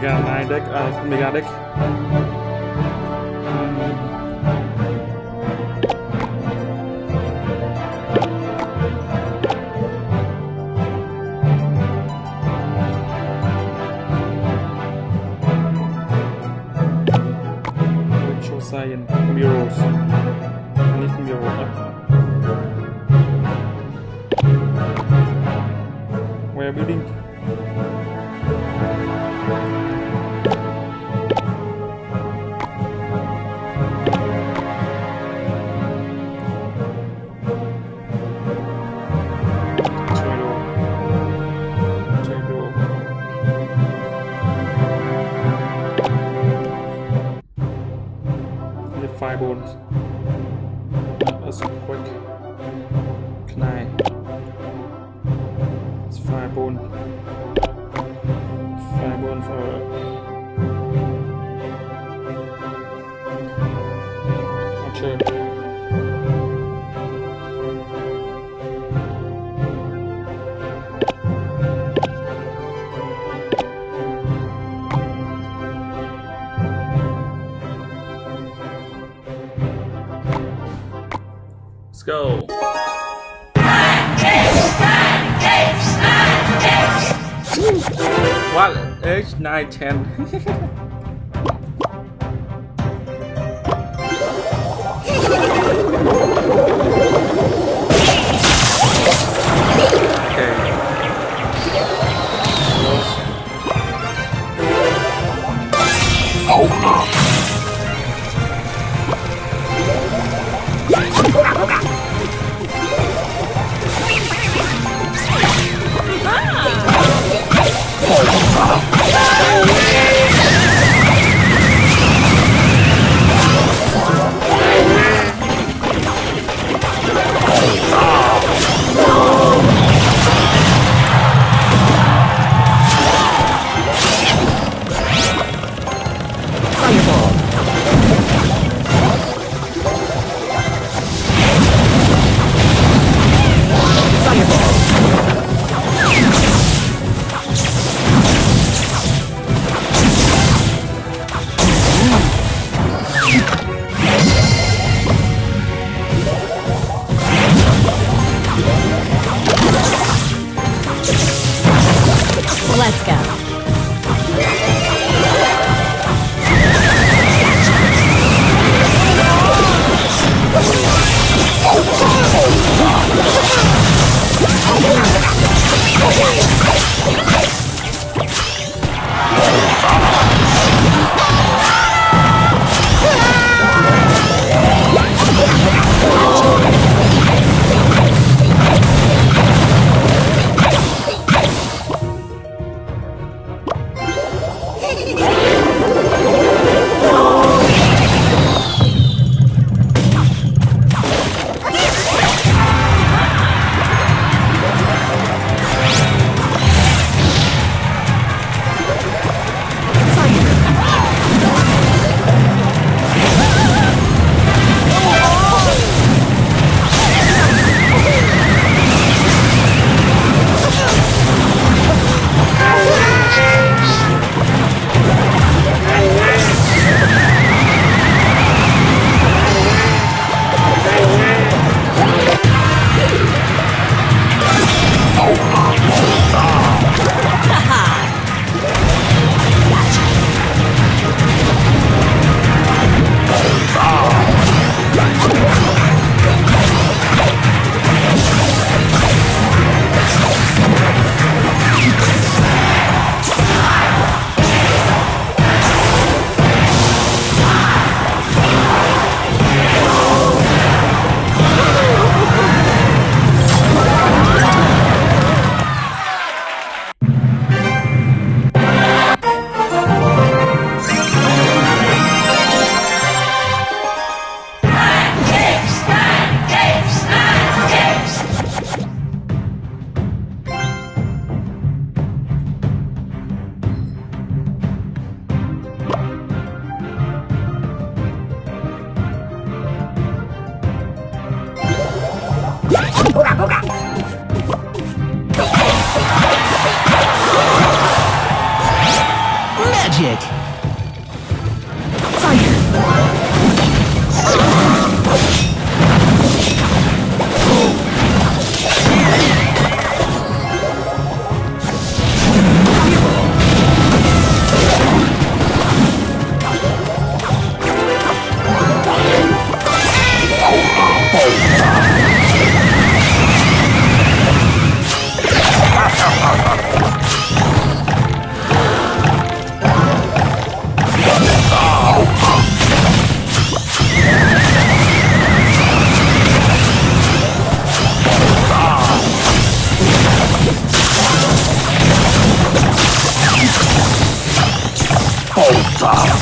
Mega deck, uh, Mega deck. Science murals. dry bones. That's quick. go. What? H910. った。